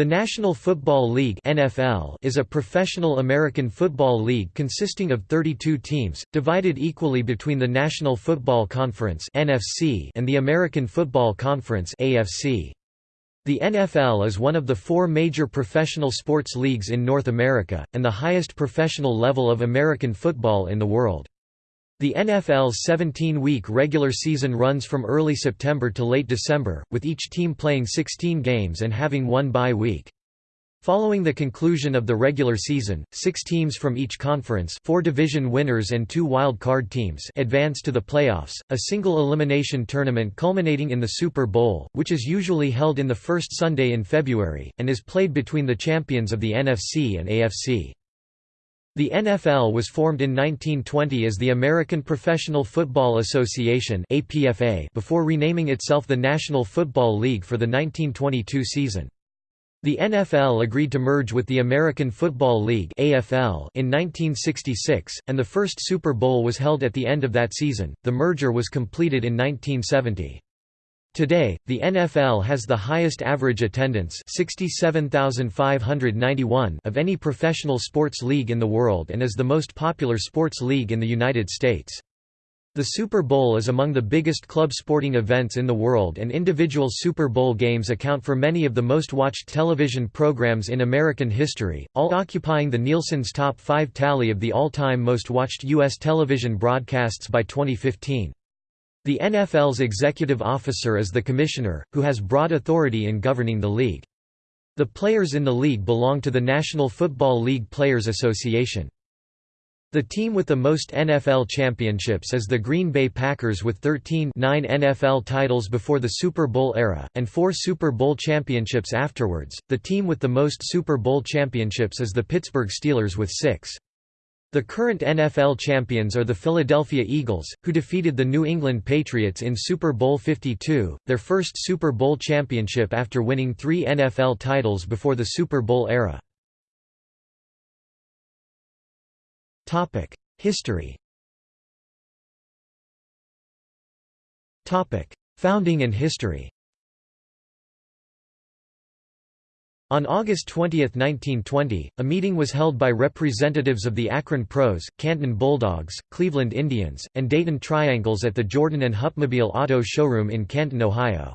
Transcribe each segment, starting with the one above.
The National Football League (NFL) is a professional American football league consisting of 32 teams, divided equally between the National Football Conference (NFC) and the American Football Conference (AFC). The NFL is one of the four major professional sports leagues in North America, and the highest professional level of American football in the world. The NFL's 17-week regular season runs from early September to late December, with each team playing 16 games and having one bye week. Following the conclusion of the regular season, six teams from each conference four division winners and two wild card teams advance to the playoffs, a single elimination tournament culminating in the Super Bowl, which is usually held in the first Sunday in February, and is played between the champions of the NFC and AFC. The NFL was formed in 1920 as the American Professional Football Association before renaming itself the National Football League for the 1922 season. The NFL agreed to merge with the American Football League in 1966, and the first Super Bowl was held at the end of that season. The merger was completed in 1970. Today, the NFL has the highest average attendance 67,591 of any professional sports league in the world and is the most popular sports league in the United States. The Super Bowl is among the biggest club sporting events in the world and individual Super Bowl games account for many of the most watched television programs in American history, all occupying the Nielsen's top 5 tally of the all-time most watched U.S. television broadcasts by 2015. The NFL's executive officer is the commissioner, who has broad authority in governing the league. The players in the league belong to the National Football League Players Association. The team with the most NFL championships is the Green Bay Packers with 13 9 NFL titles before the Super Bowl era, and four Super Bowl championships afterwards. The team with the most Super Bowl championships is the Pittsburgh Steelers with six. The current NFL champions are the Philadelphia Eagles, who defeated the New England Patriots in Super Bowl 52, their first Super Bowl championship after winning three NFL titles before the Super Bowl era. History Founding and history On August 20, 1920, a meeting was held by representatives of the Akron Pros, Canton Bulldogs, Cleveland Indians, and Dayton Triangles at the Jordan and Hupmobile Auto Showroom in Canton, Ohio.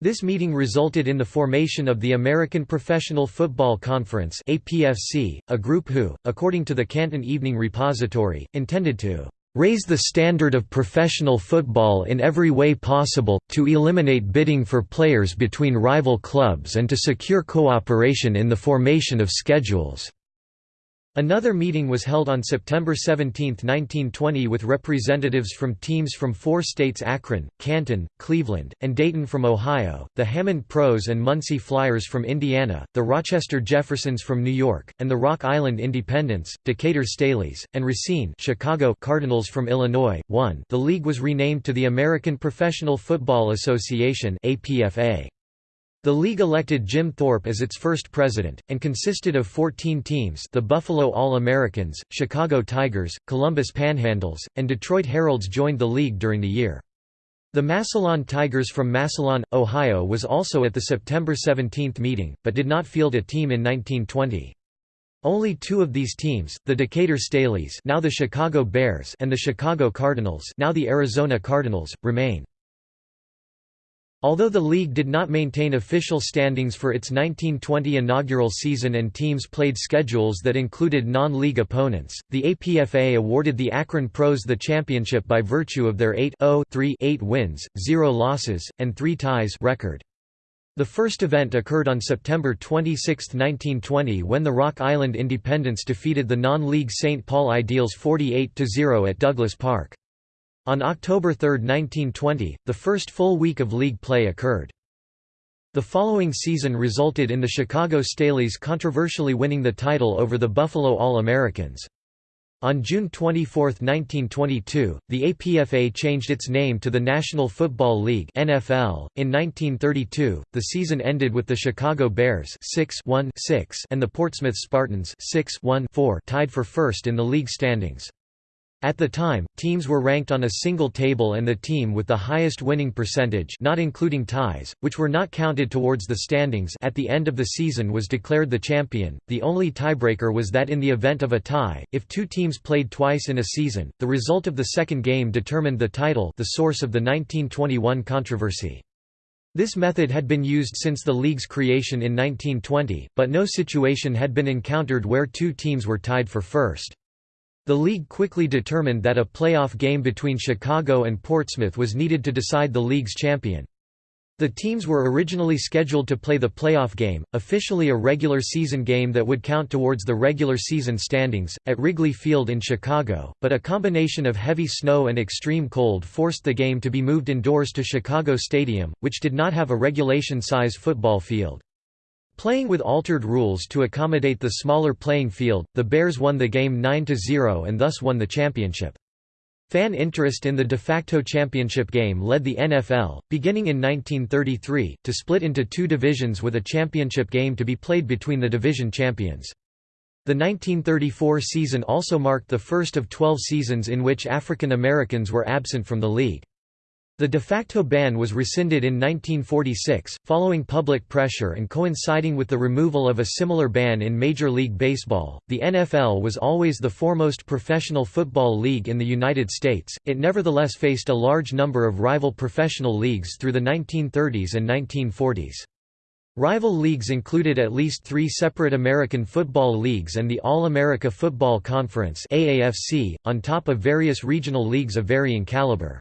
This meeting resulted in the formation of the American Professional Football Conference APFC, a group who, according to the Canton Evening Repository, intended to raise the standard of professional football in every way possible, to eliminate bidding for players between rival clubs and to secure cooperation in the formation of schedules. Another meeting was held on September 17, 1920 with representatives from teams from four states Akron, Canton, Cleveland, and Dayton from Ohio, the Hammond Pros and Muncie Flyers from Indiana, the Rochester Jeffersons from New York, and the Rock Island Independents, Decatur Staleys, and Racine Chicago Cardinals from Illinois. 1 The league was renamed to the American Professional Football Association APFA. The league elected Jim Thorpe as its first president, and consisted of 14 teams the Buffalo All-Americans, Chicago Tigers, Columbus Panhandles, and Detroit Heralds joined the league during the year. The Massillon Tigers from Massillon, Ohio was also at the September 17 meeting, but did not field a team in 1920. Only two of these teams, the Decatur Staleys now the Chicago Bears and the Chicago Cardinals now the Arizona Cardinals, remain. Although the league did not maintain official standings for its 1920 inaugural season and teams played schedules that included non-league opponents, the APFA awarded the Akron Pros the championship by virtue of their 8-0-3-8 wins, 0 losses, and 3 ties record. The first event occurred on September 26, 1920 when the Rock Island Independents defeated the non-league St. Paul Ideals 48–0 at Douglas Park. On October 3, 1920, the first full week of league play occurred. The following season resulted in the Chicago Staleys controversially winning the title over the Buffalo All-Americans. On June 24, 1922, the APFA changed its name to the National Football League (NFL). In 1932, the season ended with the Chicago Bears 6-1-6 and the Portsmouth Spartans 6-1-4 tied for first in the league standings. At the time, teams were ranked on a single table and the team with the highest winning percentage not including ties, which were not counted towards the standings at the end of the season was declared the champion. The only tiebreaker was that in the event of a tie, if two teams played twice in a season, the result of the second game determined the title the source of the 1921 controversy. This method had been used since the league's creation in 1920, but no situation had been encountered where two teams were tied for first. The league quickly determined that a playoff game between Chicago and Portsmouth was needed to decide the league's champion. The teams were originally scheduled to play the playoff game, officially a regular season game that would count towards the regular season standings, at Wrigley Field in Chicago, but a combination of heavy snow and extreme cold forced the game to be moved indoors to Chicago Stadium, which did not have a regulation-size football field. Playing with altered rules to accommodate the smaller playing field, the Bears won the game 9–0 and thus won the championship. Fan interest in the de facto championship game led the NFL, beginning in 1933, to split into two divisions with a championship game to be played between the division champions. The 1934 season also marked the first of 12 seasons in which African Americans were absent from the league. The de facto ban was rescinded in 1946, following public pressure and coinciding with the removal of a similar ban in Major League Baseball. The NFL was always the foremost professional football league in the United States, it nevertheless faced a large number of rival professional leagues through the 1930s and 1940s. Rival leagues included at least three separate American Football Leagues and the All-America Football Conference on top of various regional leagues of varying caliber.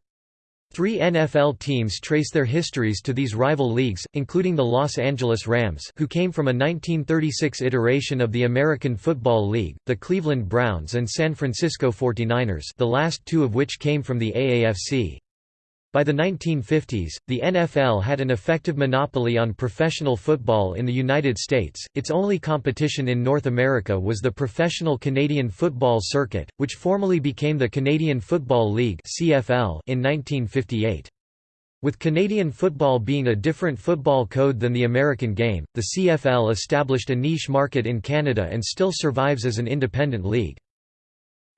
Three NFL teams trace their histories to these rival leagues, including the Los Angeles Rams who came from a 1936 iteration of the American Football League, the Cleveland Browns and San Francisco 49ers the last two of which came from the AAFC. By the 1950s, the NFL had an effective monopoly on professional football in the United States. Its only competition in North America was the Professional Canadian Football Circuit, which formally became the Canadian Football League (CFL) in 1958. With Canadian football being a different football code than the American game, the CFL established a niche market in Canada and still survives as an independent league.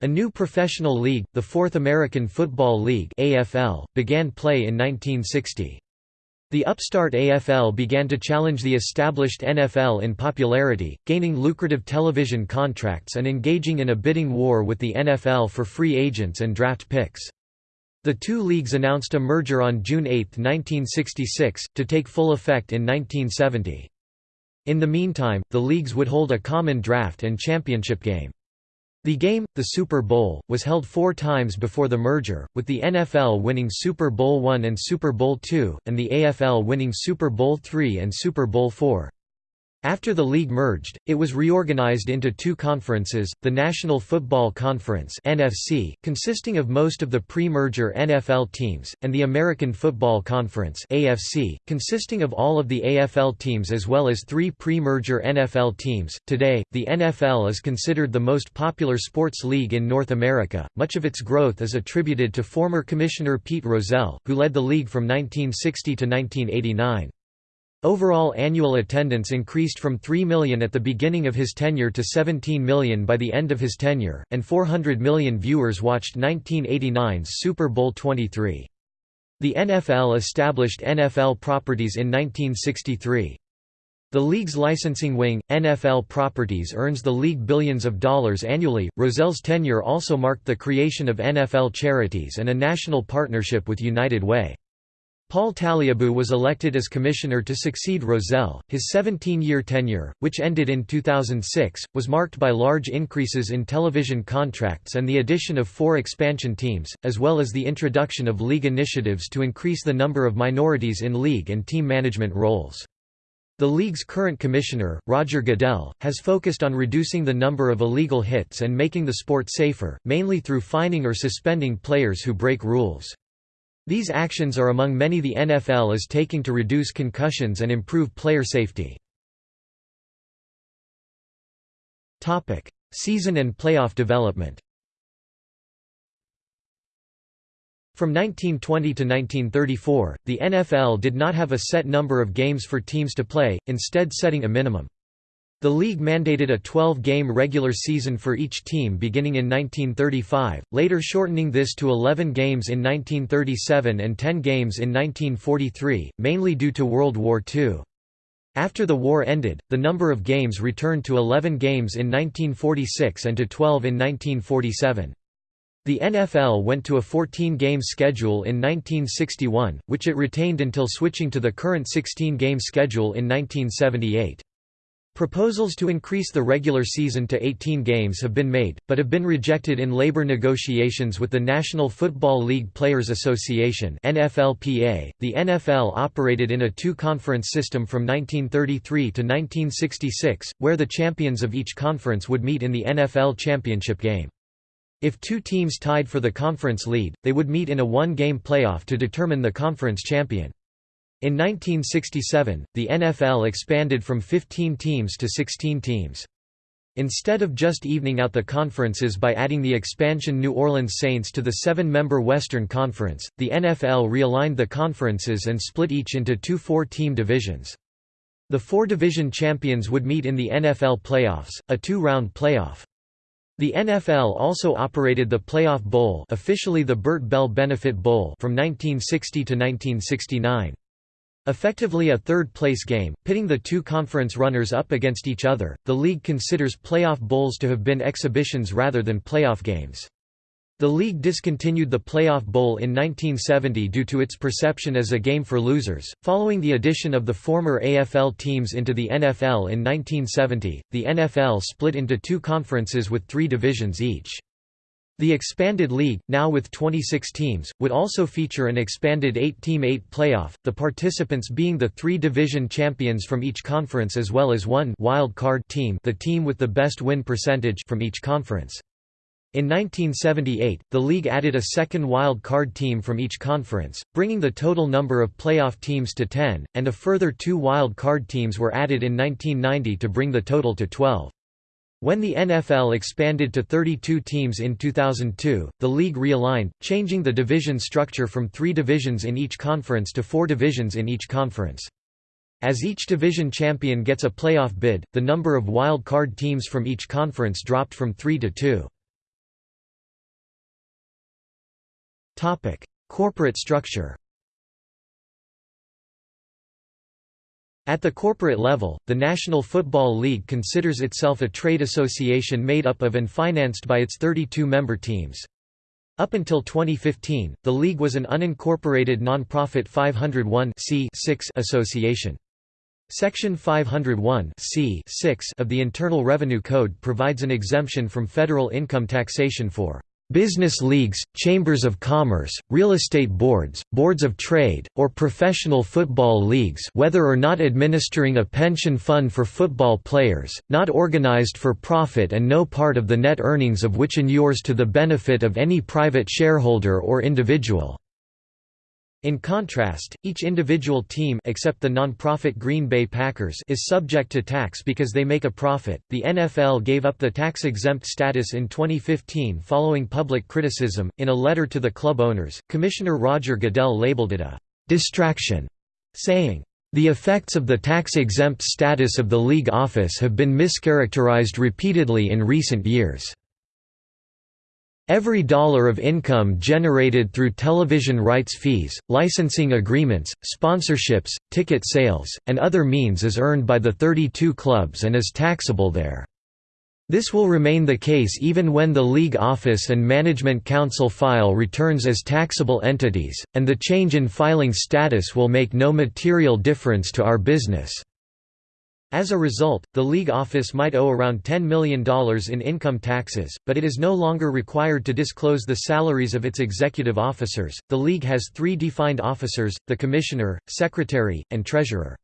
A new professional league, the Fourth American Football League AFL, began play in 1960. The upstart AFL began to challenge the established NFL in popularity, gaining lucrative television contracts and engaging in a bidding war with the NFL for free agents and draft picks. The two leagues announced a merger on June 8, 1966, to take full effect in 1970. In the meantime, the leagues would hold a common draft and championship game. The game, the Super Bowl, was held four times before the merger, with the NFL winning Super Bowl I and Super Bowl II, and the AFL winning Super Bowl III and Super Bowl IV. After the league merged, it was reorganized into two conferences, the National Football Conference NFC, consisting of most of the pre-merger NFL teams, and the American Football Conference AFC, consisting of all of the AFL teams as well as three pre-merger NFL teams. Today, the NFL is considered the most popular sports league in North America. Much of its growth is attributed to former Commissioner Pete Rozelle, who led the league from 1960 to 1989. Overall annual attendance increased from 3 million at the beginning of his tenure to 17 million by the end of his tenure, and 400 million viewers watched 1989's Super Bowl 23. The NFL established NFL Properties in 1963. The league's licensing wing, NFL Properties earns the league billions of dollars annually. Rozelle's tenure also marked the creation of NFL Charities and a national partnership with United Way. Paul Tagliabue was elected as commissioner to succeed Rozelle. His 17-year tenure, which ended in 2006, was marked by large increases in television contracts and the addition of four expansion teams, as well as the introduction of league initiatives to increase the number of minorities in league and team management roles. The league's current commissioner, Roger Goodell, has focused on reducing the number of illegal hits and making the sport safer, mainly through fining or suspending players who break rules. These actions are among many the NFL is taking to reduce concussions and improve player safety. Season and playoff development From 1920 to 1934, the NFL did not have a set number of games for teams to play, instead setting a minimum. The league mandated a 12-game regular season for each team beginning in 1935, later shortening this to 11 games in 1937 and 10 games in 1943, mainly due to World War II. After the war ended, the number of games returned to 11 games in 1946 and to 12 in 1947. The NFL went to a 14-game schedule in 1961, which it retained until switching to the current 16-game schedule in 1978. Proposals to increase the regular season to 18 games have been made, but have been rejected in labor negotiations with the National Football League Players Association (NFLPA). The NFL operated in a two-conference system from 1933 to 1966, where the champions of each conference would meet in the NFL championship game. If two teams tied for the conference lead, they would meet in a one-game playoff to determine the conference champion. In 1967, the NFL expanded from 15 teams to 16 teams. Instead of just evening out the conferences by adding the expansion New Orleans Saints to the seven-member Western Conference, the NFL realigned the conferences and split each into two four-team divisions. The four division champions would meet in the NFL playoffs, a two-round playoff. The NFL also operated the Playoff Bowl officially the Bert Bell Benefit Bowl from 1960 to 1969. Effectively a third-place game, pitting the two conference runners up against each other, the league considers playoff bowls to have been exhibitions rather than playoff games. The league discontinued the Playoff Bowl in 1970 due to its perception as a game for losers. Following the addition of the former AFL teams into the NFL in 1970, the NFL split into two conferences with three divisions each. The expanded league, now with 26 teams, would also feature an expanded 8-team 8 playoff, the participants being the three division champions from each conference as well as one wild card team the team with the best win percentage from each conference. In 1978, the league added a second wild card team from each conference, bringing the total number of playoff teams to 10, and a further two wild card teams were added in 1990 to bring the total to 12. When the NFL expanded to 32 teams in 2002, the league realigned, changing the division structure from three divisions in each conference to four divisions in each conference. As each division champion gets a playoff bid, the number of wild card teams from each conference dropped from three to two. Corporate structure At the corporate level, the National Football League considers itself a trade association made up of and financed by its 32 member teams. Up until 2015, the league was an unincorporated non-profit 501 association. Section 501 of the Internal Revenue Code provides an exemption from federal income taxation for business leagues, chambers of commerce, real estate boards, boards of trade, or professional football leagues whether or not administering a pension fund for football players, not organized for profit and no part of the net earnings of which inures to the benefit of any private shareholder or individual. In contrast, each individual team except the non-profit Green Bay Packers is subject to tax because they make a profit. The NFL gave up the tax-exempt status in 2015 following public criticism. In a letter to the club owners, Commissioner Roger Goodell labeled it a distraction, saying, the effects of the tax-exempt status of the league office have been mischaracterized repeatedly in recent years. Every dollar of income generated through television rights fees, licensing agreements, sponsorships, ticket sales, and other means is earned by the 32 clubs and is taxable there. This will remain the case even when the league office and management council file returns as taxable entities, and the change in filing status will make no material difference to our business. As a result, the league office might owe around $10 million in income taxes, but it is no longer required to disclose the salaries of its executive officers. The league has three defined officers the commissioner, secretary, and treasurer.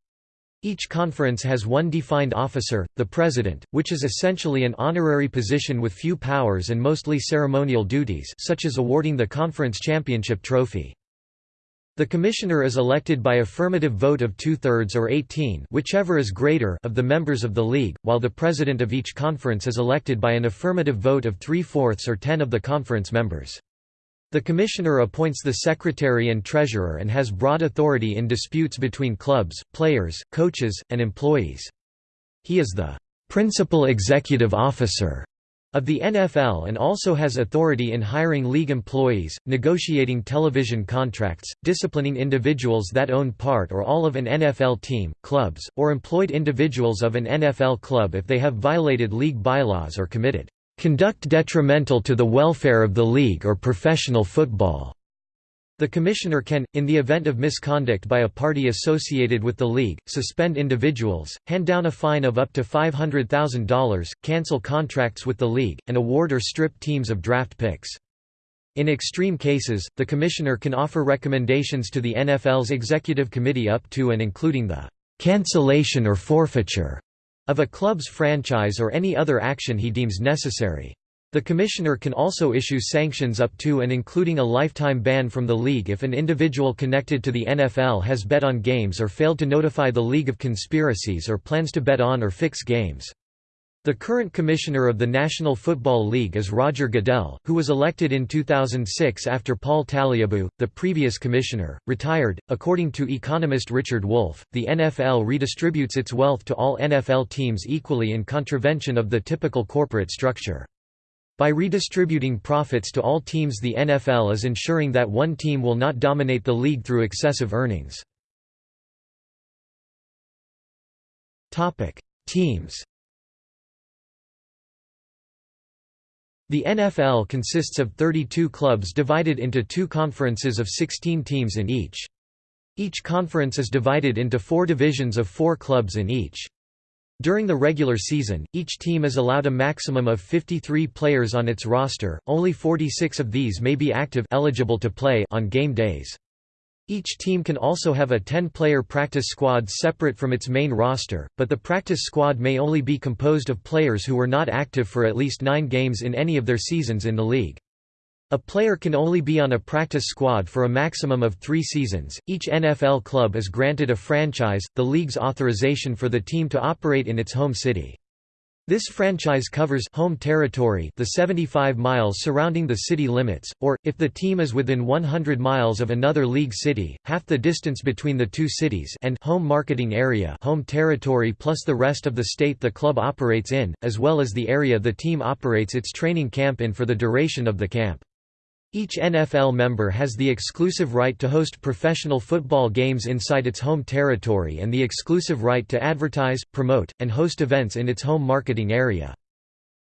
Each conference has one defined officer, the president, which is essentially an honorary position with few powers and mostly ceremonial duties such as awarding the conference championship trophy. The commissioner is elected by affirmative vote of two-thirds or 18 whichever is greater of the members of the league, while the president of each conference is elected by an affirmative vote of three-fourths or ten of the conference members. The commissioner appoints the secretary and treasurer and has broad authority in disputes between clubs, players, coaches, and employees. He is the principal executive officer of the NFL and also has authority in hiring league employees, negotiating television contracts, disciplining individuals that own part or all of an NFL team, clubs, or employed individuals of an NFL club if they have violated league bylaws or committed conduct detrimental to the welfare of the league or professional football. The Commissioner can, in the event of misconduct by a party associated with the league, suspend individuals, hand down a fine of up to $500,000, cancel contracts with the league, and award or strip teams of draft picks. In extreme cases, the Commissioner can offer recommendations to the NFL's Executive Committee up to and including the cancellation or forfeiture of a club's franchise or any other action he deems necessary. The Commissioner can also issue sanctions up to and including a lifetime ban from the league if an individual connected to the NFL has bet on games or failed to notify the league of conspiracies or plans to bet on or fix games. The current commissioner of the National Football League is Roger Goodell, who was elected in 2006 after Paul Tagliabue, the previous commissioner, retired. According to economist Richard Wolff, the NFL redistributes its wealth to all NFL teams equally in contravention of the typical corporate structure. By redistributing profits to all teams the NFL is ensuring that one team will not dominate the league through excessive earnings. Teams The NFL consists of 32 clubs divided into two conferences of 16 teams in each. Each conference is divided into four divisions of four clubs in each. During the regular season, each team is allowed a maximum of 53 players on its roster, only 46 of these may be active eligible to play on game days. Each team can also have a 10-player practice squad separate from its main roster, but the practice squad may only be composed of players who were not active for at least nine games in any of their seasons in the league. A player can only be on a practice squad for a maximum of three seasons. Each NFL club is granted a franchise, the league's authorization for the team to operate in its home city. This franchise covers home territory the 75 miles surrounding the city limits, or, if the team is within 100 miles of another league city, half the distance between the two cities and home marketing area home territory plus the rest of the state the club operates in, as well as the area the team operates its training camp in for the duration of the camp. Each NFL member has the exclusive right to host professional football games inside its home territory and the exclusive right to advertise, promote, and host events in its home marketing area.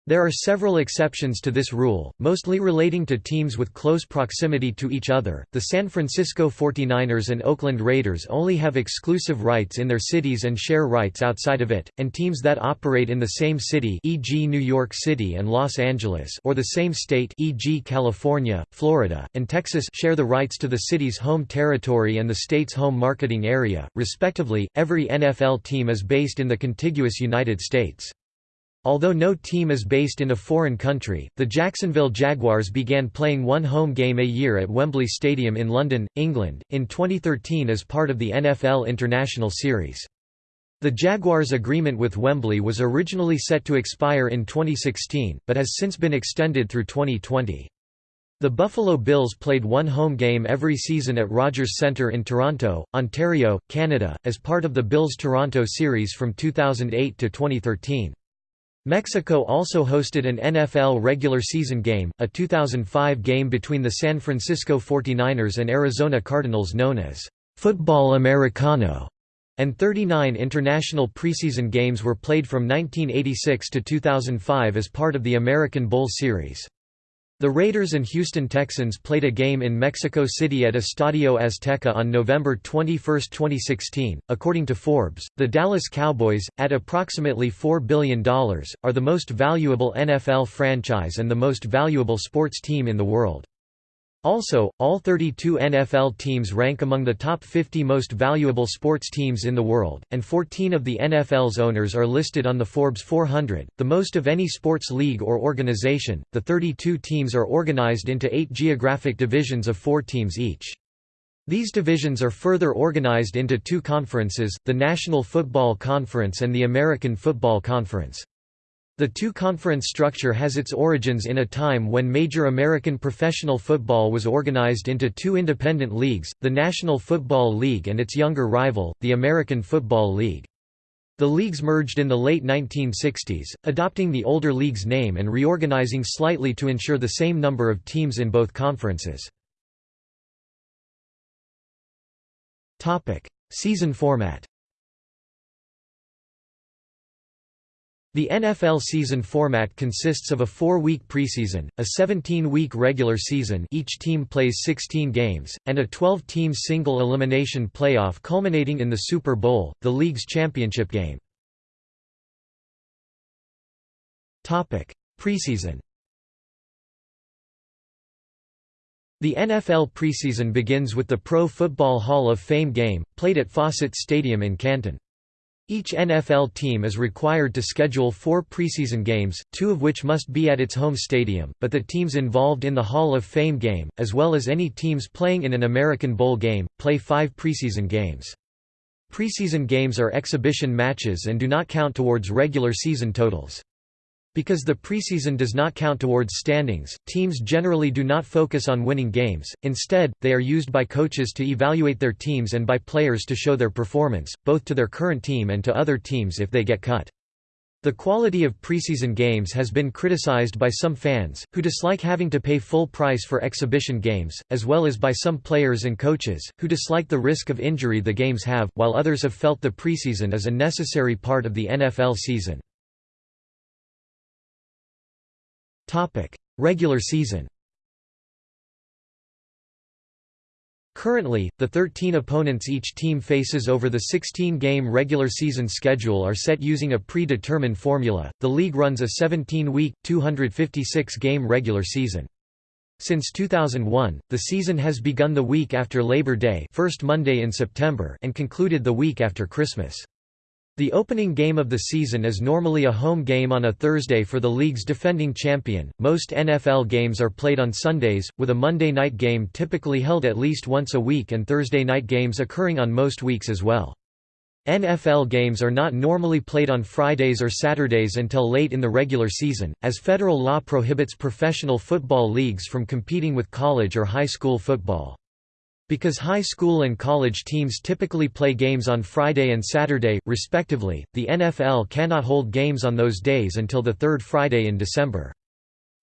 There are several exceptions to this rule, mostly relating to teams with close proximity to each other. The San Francisco 49ers and Oakland Raiders only have exclusive rights in their cities and share rights outside of it, and teams that operate in the same city, e.g. New York City and Los Angeles, or the same state, e.g. California, Florida, and Texas, share the rights to the city's home territory and the state's home marketing area, respectively. Every NFL team is based in the contiguous United States. Although no team is based in a foreign country, the Jacksonville Jaguars began playing one home game a year at Wembley Stadium in London, England, in 2013 as part of the NFL International Series. The Jaguars' agreement with Wembley was originally set to expire in 2016, but has since been extended through 2020. The Buffalo Bills played one home game every season at Rogers Centre in Toronto, Ontario, Canada, as part of the Bills-Toronto series from 2008 to 2013. Mexico also hosted an NFL regular season game, a 2005 game between the San Francisco 49ers and Arizona Cardinals known as Football Americano, and 39 international preseason games were played from 1986 to 2005 as part of the American Bowl Series. The Raiders and Houston Texans played a game in Mexico City at Estadio Azteca on November 21, 2016. According to Forbes, the Dallas Cowboys, at approximately $4 billion, are the most valuable NFL franchise and the most valuable sports team in the world. Also, all 32 NFL teams rank among the top 50 most valuable sports teams in the world, and 14 of the NFL's owners are listed on the Forbes 400, the most of any sports league or organization. The 32 teams are organized into eight geographic divisions of four teams each. These divisions are further organized into two conferences, the National Football Conference and the American Football Conference. The two-conference structure has its origins in a time when major American professional football was organized into two independent leagues, the National Football League and its younger rival, the American Football League. The leagues merged in the late 1960s, adopting the older league's name and reorganizing slightly to ensure the same number of teams in both conferences. Season format The NFL season format consists of a four-week preseason, a 17-week regular season each team plays 16 games, and a 12-team single-elimination playoff culminating in the Super Bowl, the league's championship game. Preseason The NFL preseason begins with the Pro Football Hall of Fame game, played at Fawcett Stadium in Canton. Each NFL team is required to schedule four preseason games, two of which must be at its home stadium, but the teams involved in the Hall of Fame game, as well as any teams playing in an American Bowl game, play five preseason games. Preseason games are exhibition matches and do not count towards regular season totals. Because the preseason does not count towards standings, teams generally do not focus on winning games, instead, they are used by coaches to evaluate their teams and by players to show their performance, both to their current team and to other teams if they get cut. The quality of preseason games has been criticized by some fans, who dislike having to pay full price for exhibition games, as well as by some players and coaches, who dislike the risk of injury the games have, while others have felt the preseason is a necessary part of the NFL season. Topic: Regular season. Currently, the 13 opponents each team faces over the 16-game regular season schedule are set using a predetermined formula. The league runs a 17-week, 256-game regular season. Since 2001, the season has begun the week after Labor Day, first Monday in September, and concluded the week after Christmas. The opening game of the season is normally a home game on a Thursday for the league's defending champion. Most NFL games are played on Sundays, with a Monday night game typically held at least once a week and Thursday night games occurring on most weeks as well. NFL games are not normally played on Fridays or Saturdays until late in the regular season, as federal law prohibits professional football leagues from competing with college or high school football. Because high school and college teams typically play games on Friday and Saturday, respectively, the NFL cannot hold games on those days until the third Friday in December.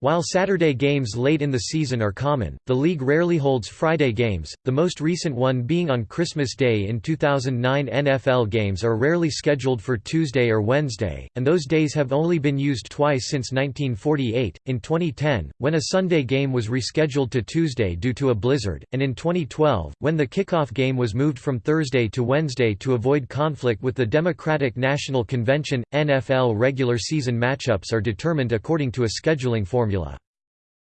While Saturday games late in the season are common, the league rarely holds Friday games, the most recent one being on Christmas Day in 2009 NFL games are rarely scheduled for Tuesday or Wednesday, and those days have only been used twice since 1948, in 2010, when a Sunday game was rescheduled to Tuesday due to a blizzard, and in 2012, when the kickoff game was moved from Thursday to Wednesday to avoid conflict with the Democratic National Convention. NFL regular season matchups are determined according to a scheduling formula formula.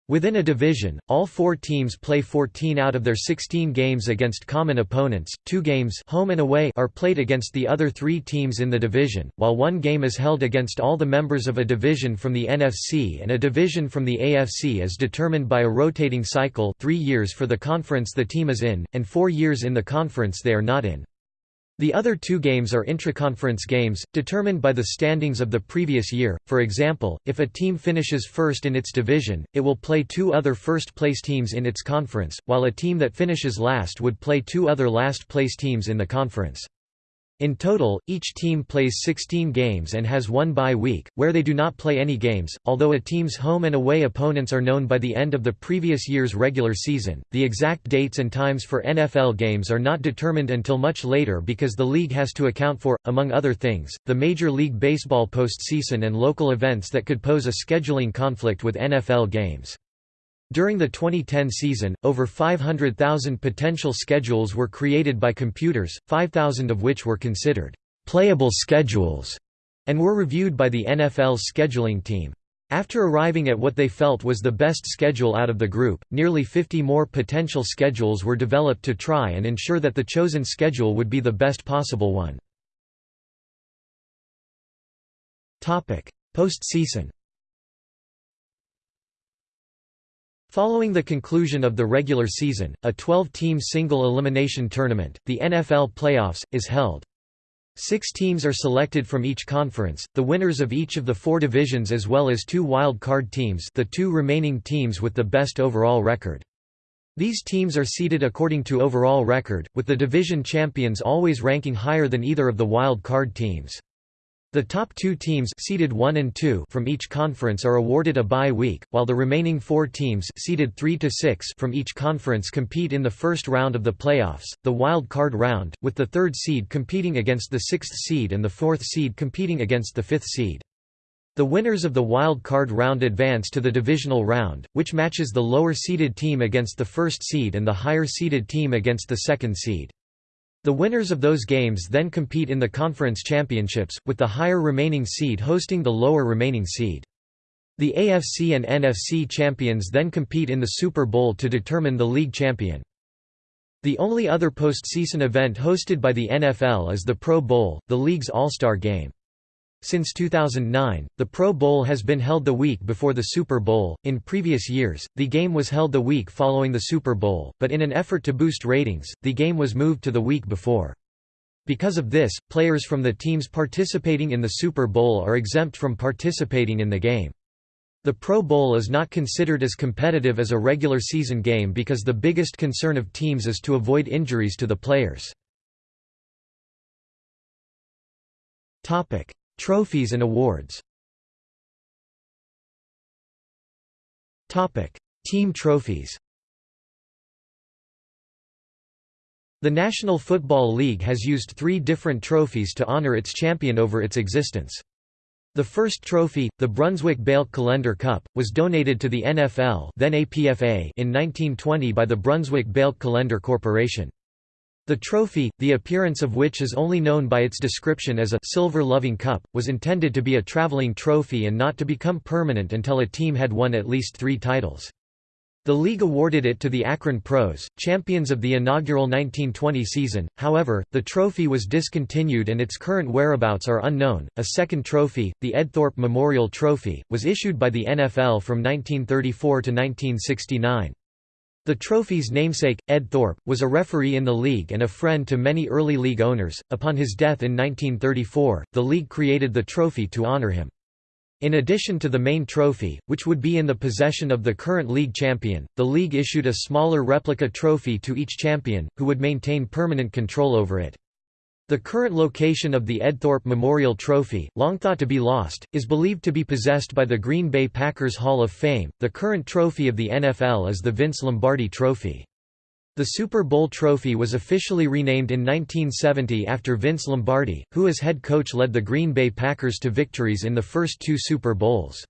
Within a division, all four teams play 14 out of their 16 games against common opponents, two games home and away are played against the other three teams in the division, while one game is held against all the members of a division from the NFC and a division from the AFC is determined by a rotating cycle three years for the conference the team is in, and four years in the conference they are not in. The other two games are intraconference games, determined by the standings of the previous year. For example, if a team finishes first in its division, it will play two other first-place teams in its conference, while a team that finishes last would play two other last-place teams in the conference. In total, each team plays 16 games and has one bye week, where they do not play any games. Although a team's home and away opponents are known by the end of the previous year's regular season, the exact dates and times for NFL games are not determined until much later because the league has to account for, among other things, the Major League Baseball postseason and local events that could pose a scheduling conflict with NFL games. During the 2010 season, over 500,000 potential schedules were created by computers, 5,000 of which were considered playable schedules and were reviewed by the NFL's scheduling team. After arriving at what they felt was the best schedule out of the group, nearly 50 more potential schedules were developed to try and ensure that the chosen schedule would be the best possible one. Postseason Following the conclusion of the regular season, a 12-team single-elimination tournament, the NFL playoffs, is held. Six teams are selected from each conference, the winners of each of the four divisions as well as two wild card teams the two remaining teams with the best overall record. These teams are seeded according to overall record, with the division champions always ranking higher than either of the wild card teams. The top two teams seeded 1 and 2 from each conference are awarded a bye week, while the remaining four teams seeded 3 to 6 from each conference compete in the first round of the playoffs, the wild card round, with the third seed competing against the sixth seed and the fourth seed competing against the fifth seed. The winners of the wild card round advance to the divisional round, which matches the lower seeded team against the first seed and the higher seeded team against the second seed. The winners of those games then compete in the conference championships, with the higher remaining seed hosting the lower remaining seed. The AFC and NFC champions then compete in the Super Bowl to determine the league champion. The only other postseason event hosted by the NFL is the Pro Bowl, the league's all-star game. Since 2009, the Pro Bowl has been held the week before the Super Bowl. In previous years, the game was held the week following the Super Bowl, but in an effort to boost ratings, the game was moved to the week before. Because of this, players from the teams participating in the Super Bowl are exempt from participating in the game. The Pro Bowl is not considered as competitive as a regular season game because the biggest concern of teams is to avoid injuries to the players. Topic: Trophies and awards Team trophies The National Football League has used three different trophies to honor its champion over its existence. The first trophy, the Brunswick Balke Collender Cup, was donated to the NFL then APFA in 1920 by the Brunswick Balke Collender Corporation. The trophy, the appearance of which is only known by its description as a silver loving cup, was intended to be a traveling trophy and not to become permanent until a team had won at least three titles. The league awarded it to the Akron Pros, champions of the inaugural 1920 season. However, the trophy was discontinued and its current whereabouts are unknown. A second trophy, the Ed Thorpe Memorial Trophy, was issued by the NFL from 1934 to 1969. The trophy's namesake, Ed Thorpe, was a referee in the league and a friend to many early league owners. Upon his death in 1934, the league created the trophy to honor him. In addition to the main trophy, which would be in the possession of the current league champion, the league issued a smaller replica trophy to each champion, who would maintain permanent control over it. The current location of the Ed Thorpe Memorial Trophy, long thought to be lost, is believed to be possessed by the Green Bay Packers Hall of Fame. The current trophy of the NFL is the Vince Lombardi Trophy. The Super Bowl trophy was officially renamed in 1970 after Vince Lombardi, who as head coach led the Green Bay Packers to victories in the first two Super Bowls.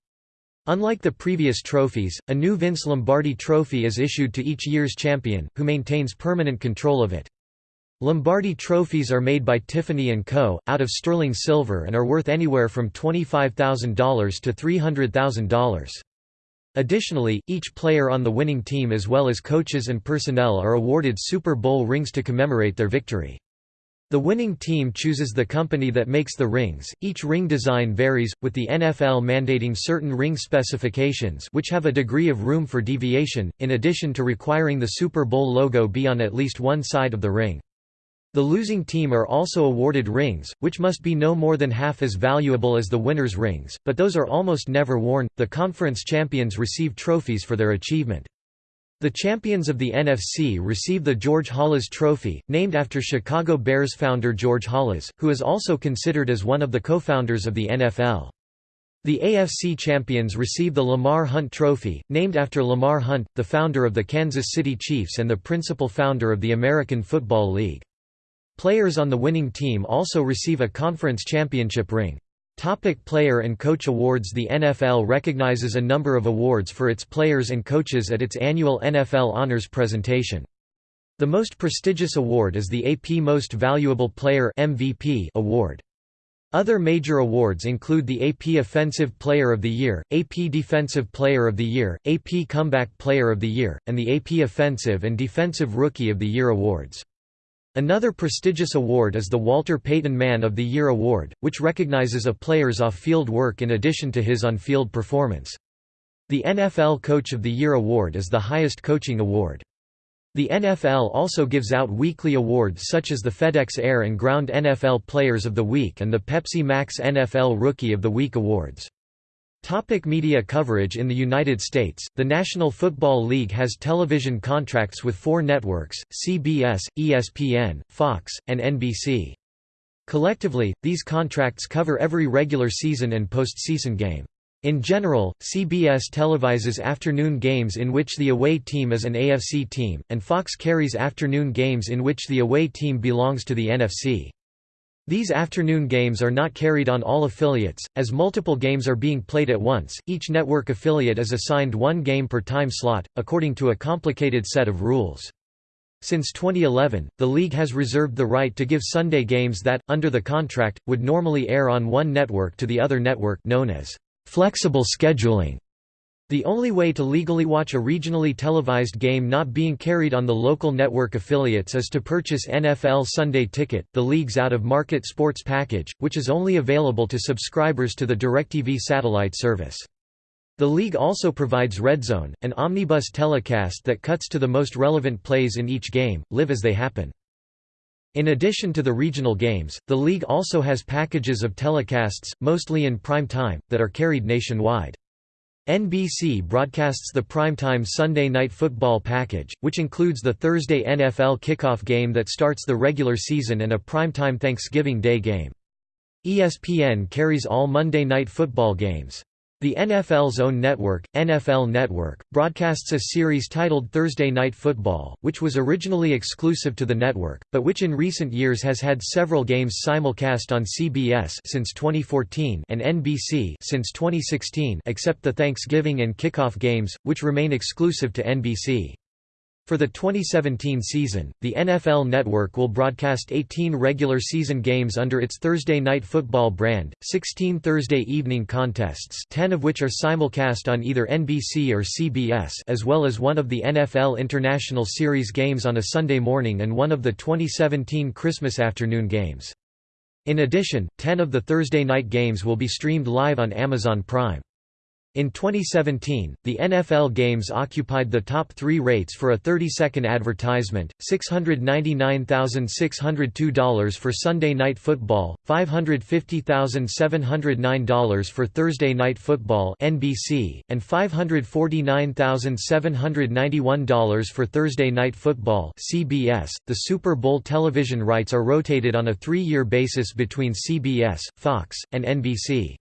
Unlike the previous trophies, a new Vince Lombardi trophy is issued to each year's champion, who maintains permanent control of it. Lombardi trophies are made by Tiffany & Co., out of sterling silver and are worth anywhere from $25,000 to $300,000. Additionally, each player on the winning team as well as coaches and personnel are awarded Super Bowl rings to commemorate their victory. The winning team chooses the company that makes the rings. Each ring design varies, with the NFL mandating certain ring specifications which have a degree of room for deviation, in addition to requiring the Super Bowl logo be on at least one side of the ring. The losing team are also awarded rings, which must be no more than half as valuable as the winner's rings, but those are almost never worn. The conference champions receive trophies for their achievement. The champions of the NFC receive the George Halas Trophy, named after Chicago Bears founder George Halas, who is also considered as one of the co-founders of the NFL. The AFC champions receive the Lamar Hunt Trophy, named after Lamar Hunt, the founder of the Kansas City Chiefs and the principal founder of the American Football League. Players on the winning team also receive a conference championship ring. Topic player and coach awards The NFL recognizes a number of awards for its players and coaches at its annual NFL Honors presentation. The most prestigious award is the AP Most Valuable Player MVP award. Other major awards include the AP Offensive Player of the Year, AP Defensive Player of the Year, AP Comeback Player of the Year, and the AP Offensive and Defensive Rookie of the Year awards. Another prestigious award is the Walter Payton Man of the Year Award, which recognizes a player's off-field work in addition to his on-field performance. The NFL Coach of the Year Award is the highest coaching award. The NFL also gives out weekly awards such as the FedEx Air and Ground NFL Players of the Week and the Pepsi Max NFL Rookie of the Week awards. Topic media coverage In the United States, the National Football League has television contracts with four networks, CBS, ESPN, Fox, and NBC. Collectively, these contracts cover every regular season and postseason game. In general, CBS televises afternoon games in which the away team is an AFC team, and Fox carries afternoon games in which the away team belongs to the NFC. These afternoon games are not carried on all affiliates, as multiple games are being played at once. Each network affiliate is assigned one game per time slot, according to a complicated set of rules. Since 2011, the league has reserved the right to give Sunday games that, under the contract, would normally air on one network to the other network known as Flexible scheduling the only way to legally watch a regionally televised game not being carried on the local network affiliates is to purchase NFL Sunday Ticket, the league's out-of-market sports package, which is only available to subscribers to the DirecTV satellite service. The league also provides Red Zone, an omnibus telecast that cuts to the most relevant plays in each game, live as they happen. In addition to the regional games, the league also has packages of telecasts, mostly in prime time, that are carried nationwide. NBC broadcasts the primetime Sunday Night Football package, which includes the Thursday NFL kickoff game that starts the regular season and a primetime Thanksgiving Day game. ESPN carries all Monday Night Football games. The NFL's own network, NFL Network, broadcasts a series titled Thursday Night Football, which was originally exclusive to the network, but which in recent years has had several games simulcast on CBS since 2014 and NBC since 2016 except the Thanksgiving and kickoff games, which remain exclusive to NBC. For the 2017 season, the NFL Network will broadcast 18 regular season games under its Thursday Night Football brand, 16 Thursday evening contests 10 of which are simulcast on either NBC or CBS as well as one of the NFL International Series games on a Sunday morning and one of the 2017 Christmas afternoon games. In addition, 10 of the Thursday night games will be streamed live on Amazon Prime. In 2017, the NFL games occupied the top three rates for a 30-second advertisement, $699,602 for Sunday Night Football, $550,709 for Thursday Night Football NBC, and $549,791 for Thursday Night Football CBS. .The Super Bowl television rights are rotated on a three-year basis between CBS, Fox, and NBC.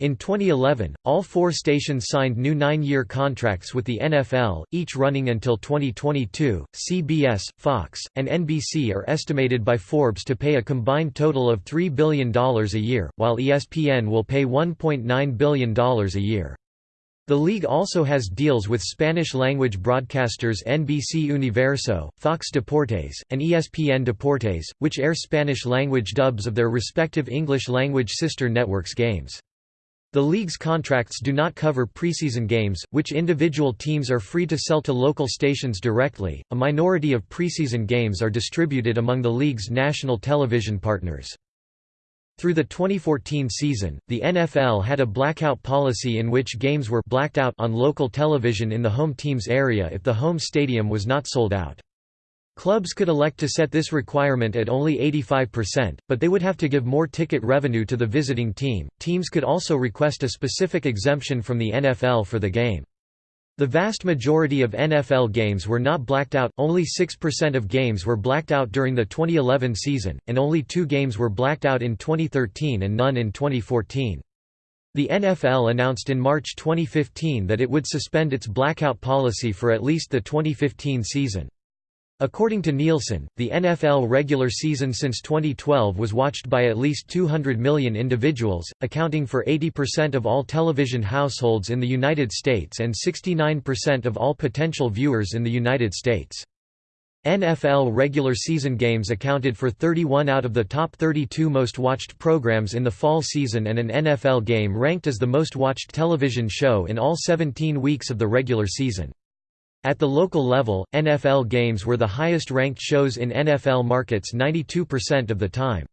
In 2011, all four stations signed new nine-year contracts with the NFL, each running until 2022. CBS, Fox, and NBC are estimated by Forbes to pay a combined total of $3 billion a year, while ESPN will pay $1.9 billion a year. The league also has deals with Spanish-language broadcasters NBC Universo, Fox Deportes, and ESPN Deportes, which air Spanish-language dubs of their respective English-language sister networks' games. The league's contracts do not cover preseason games, which individual teams are free to sell to local stations directly. A minority of preseason games are distributed among the league's national television partners. Through the 2014 season, the NFL had a blackout policy in which games were blacked out on local television in the home team's area if the home stadium was not sold out. Clubs could elect to set this requirement at only 85%, but they would have to give more ticket revenue to the visiting team. Teams could also request a specific exemption from the NFL for the game. The vast majority of NFL games were not blacked out, only 6% of games were blacked out during the 2011 season, and only two games were blacked out in 2013 and none in 2014. The NFL announced in March 2015 that it would suspend its blackout policy for at least the 2015 season. According to Nielsen, the NFL regular season since 2012 was watched by at least 200 million individuals, accounting for 80% of all television households in the United States and 69% of all potential viewers in the United States. NFL regular season games accounted for 31 out of the top 32 most watched programs in the fall season and an NFL game ranked as the most watched television show in all 17 weeks of the regular season. At the local level, NFL games were the highest-ranked shows in NFL markets 92% of the time.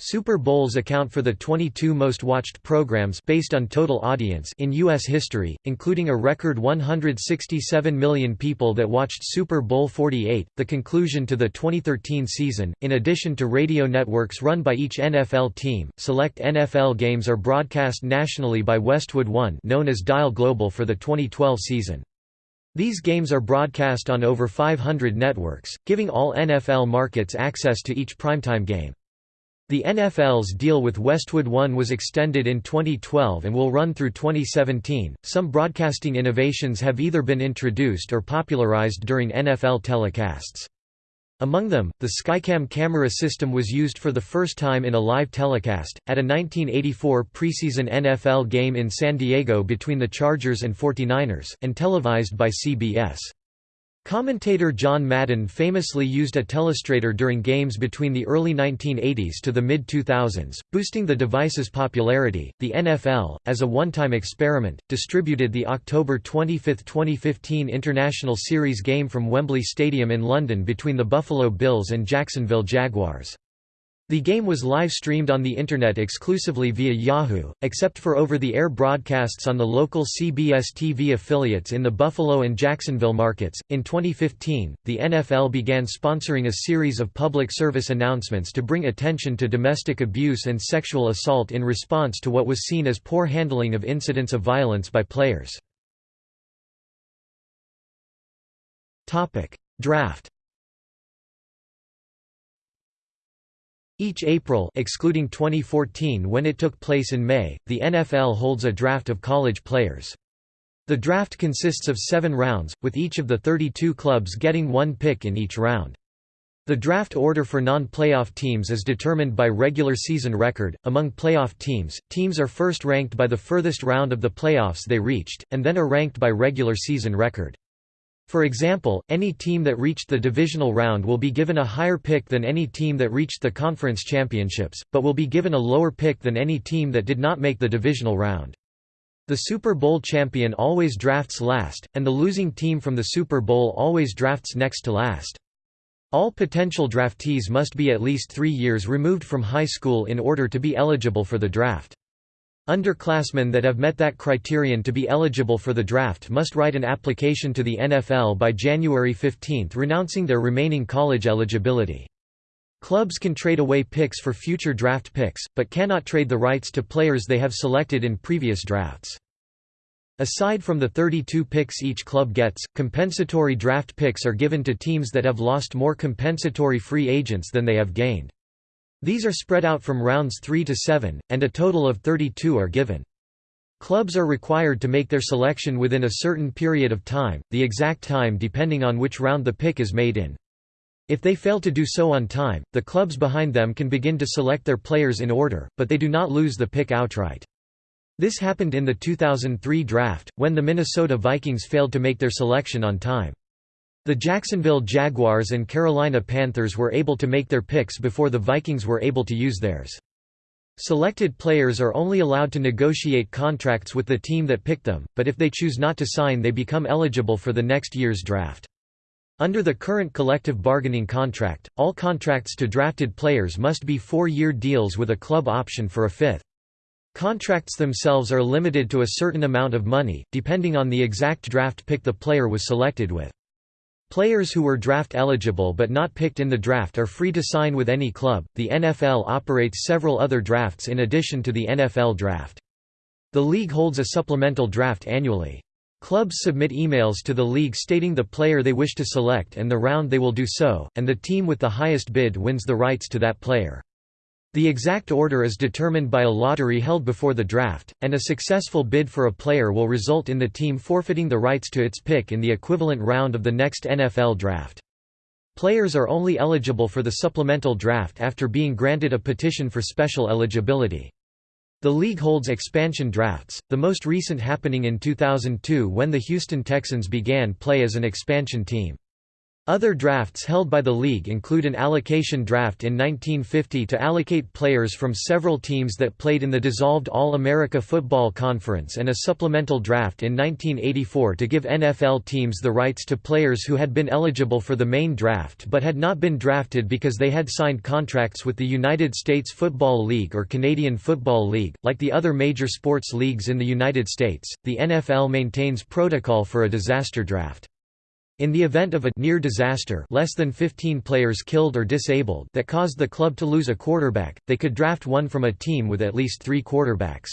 Super Bowls account for the 22 most watched programs based on total audience in US history, including a record 167 million people that watched Super Bowl 48, the conclusion to the 2013 season. In addition to radio networks run by each NFL team, select NFL games are broadcast nationally by Westwood One, known as Dial Global for the 2012 season. These games are broadcast on over 500 networks, giving all NFL markets access to each primetime game. The NFL's deal with Westwood One was extended in 2012 and will run through 2017. Some broadcasting innovations have either been introduced or popularized during NFL telecasts. Among them, the Skycam camera system was used for the first time in a live telecast, at a 1984 preseason NFL game in San Diego between the Chargers and 49ers, and televised by CBS. Commentator John Madden famously used a telestrator during games between the early 1980s to the mid 2000s, boosting the device's popularity. The NFL, as a one time experiment, distributed the October 25, 2015 International Series game from Wembley Stadium in London between the Buffalo Bills and Jacksonville Jaguars. The game was live-streamed on the Internet exclusively via Yahoo, except for over-the-air broadcasts on the local CBS TV affiliates in the Buffalo and Jacksonville markets. In 2015, the NFL began sponsoring a series of public service announcements to bring attention to domestic abuse and sexual assault in response to what was seen as poor handling of incidents of violence by players. Draft Each April excluding 2014 when it took place in May, the NFL holds a draft of college players. The draft consists of seven rounds, with each of the 32 clubs getting one pick in each round. The draft order for non-playoff teams is determined by regular season record. Among playoff teams, teams are first ranked by the furthest round of the playoffs they reached, and then are ranked by regular season record. For example, any team that reached the divisional round will be given a higher pick than any team that reached the conference championships, but will be given a lower pick than any team that did not make the divisional round. The Super Bowl champion always drafts last, and the losing team from the Super Bowl always drafts next to last. All potential draftees must be at least three years removed from high school in order to be eligible for the draft. Underclassmen that have met that criterion to be eligible for the draft must write an application to the NFL by January 15 renouncing their remaining college eligibility. Clubs can trade away picks for future draft picks, but cannot trade the rights to players they have selected in previous drafts. Aside from the 32 picks each club gets, compensatory draft picks are given to teams that have lost more compensatory free agents than they have gained. These are spread out from rounds 3 to 7, and a total of 32 are given. Clubs are required to make their selection within a certain period of time, the exact time depending on which round the pick is made in. If they fail to do so on time, the clubs behind them can begin to select their players in order, but they do not lose the pick outright. This happened in the 2003 draft, when the Minnesota Vikings failed to make their selection on time. The Jacksonville Jaguars and Carolina Panthers were able to make their picks before the Vikings were able to use theirs. Selected players are only allowed to negotiate contracts with the team that picked them, but if they choose not to sign they become eligible for the next year's draft. Under the current collective bargaining contract, all contracts to drafted players must be four-year deals with a club option for a fifth. Contracts themselves are limited to a certain amount of money, depending on the exact draft pick the player was selected with. Players who were draft eligible but not picked in the draft are free to sign with any club. The NFL operates several other drafts in addition to the NFL draft. The league holds a supplemental draft annually. Clubs submit emails to the league stating the player they wish to select and the round they will do so, and the team with the highest bid wins the rights to that player. The exact order is determined by a lottery held before the draft, and a successful bid for a player will result in the team forfeiting the rights to its pick in the equivalent round of the next NFL draft. Players are only eligible for the supplemental draft after being granted a petition for special eligibility. The league holds expansion drafts, the most recent happening in 2002 when the Houston Texans began play as an expansion team. Other drafts held by the league include an allocation draft in 1950 to allocate players from several teams that played in the dissolved All-America Football Conference and a supplemental draft in 1984 to give NFL teams the rights to players who had been eligible for the main draft but had not been drafted because they had signed contracts with the United States Football League or Canadian Football League. Like the other major sports leagues in the United States, the NFL maintains protocol for a disaster draft. In the event of a near disaster less than 15 players killed or disabled that caused the club to lose a quarterback, they could draft one from a team with at least three quarterbacks.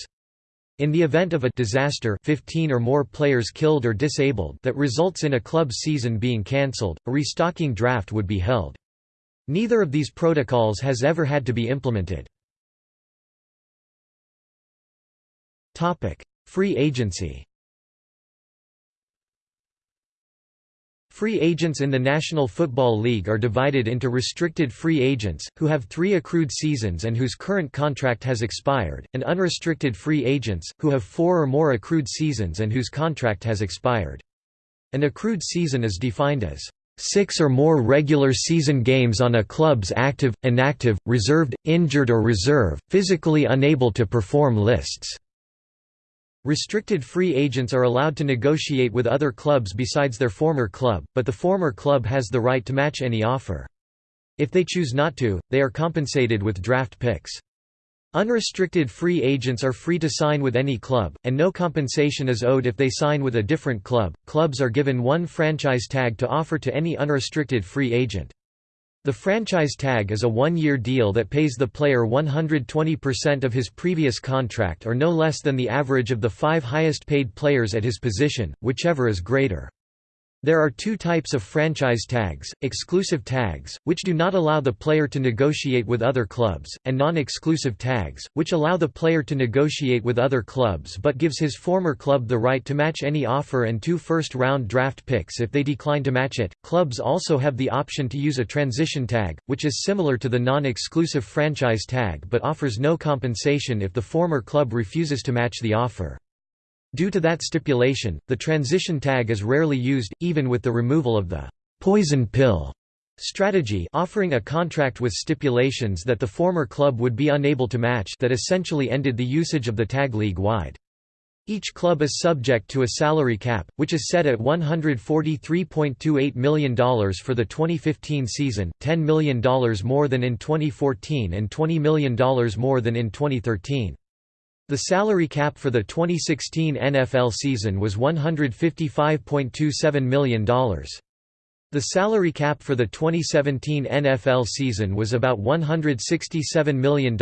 In the event of a disaster 15 or more players killed or disabled that results in a club's season being cancelled, a restocking draft would be held. Neither of these protocols has ever had to be implemented. Free agency Free agents in the National Football League are divided into restricted free agents, who have three accrued seasons and whose current contract has expired, and unrestricted free agents, who have four or more accrued seasons and whose contract has expired. An accrued season is defined as six or more regular season games on a club's active, inactive, reserved, injured or reserve, physically unable to perform lists. Restricted free agents are allowed to negotiate with other clubs besides their former club, but the former club has the right to match any offer. If they choose not to, they are compensated with draft picks. Unrestricted free agents are free to sign with any club, and no compensation is owed if they sign with a different club. Clubs are given one franchise tag to offer to any unrestricted free agent. The franchise tag is a one-year deal that pays the player 120% of his previous contract or no less than the average of the five highest paid players at his position, whichever is greater. There are two types of franchise tags, exclusive tags, which do not allow the player to negotiate with other clubs, and non-exclusive tags, which allow the player to negotiate with other clubs but gives his former club the right to match any offer and two first-round draft picks if they decline to match it. Clubs also have the option to use a transition tag, which is similar to the non-exclusive franchise tag but offers no compensation if the former club refuses to match the offer. Due to that stipulation, the transition tag is rarely used, even with the removal of the «poison pill» strategy offering a contract with stipulations that the former club would be unable to match that essentially ended the usage of the tag league-wide. Each club is subject to a salary cap, which is set at $143.28 million for the 2015 season, $10 million more than in 2014 and $20 million more than in 2013. The salary cap for the 2016 NFL season was $155.27 million. The salary cap for the 2017 NFL season was about $167 million.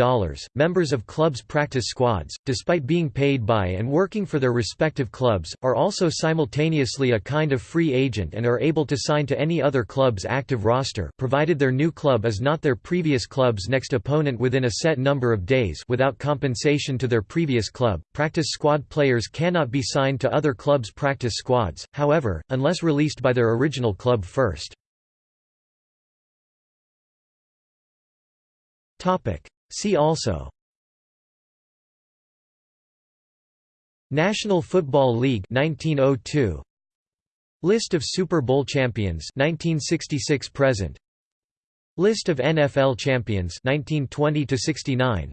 Members of clubs' practice squads, despite being paid by and working for their respective clubs, are also simultaneously a kind of free agent and are able to sign to any other club's active roster provided their new club is not their previous club's next opponent within a set number of days without compensation to their previous club. Practice squad players cannot be signed to other clubs' practice squads, however, unless released by their original club first. See also. National Football League 1902 List of Super Bowl champions 1966 present. List of NFL champions 1920 to 69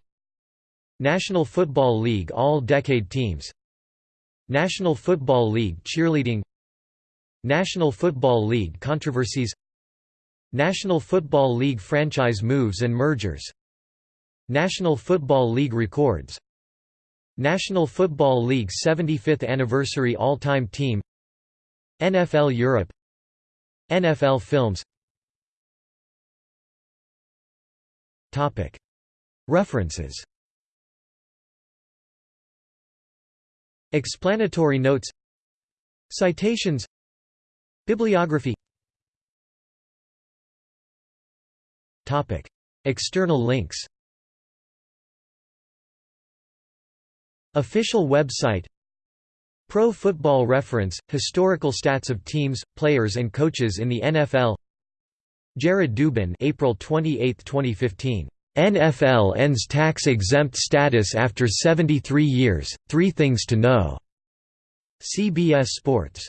National Football League All-Decade Teams. National Football League Cheerleading National Football League controversies National Football League franchise moves and mergers National Football League records National Football League 75th anniversary all-time team NFL Europe NFL films. References. Explanatory notes. Citations Bibliography External links Official website Pro Football Reference – Historical stats of teams, players and coaches in the NFL Jared Dubin April 28, 2015. NFL ends tax-exempt status after 73 years, Three Things to Know. CBS Sports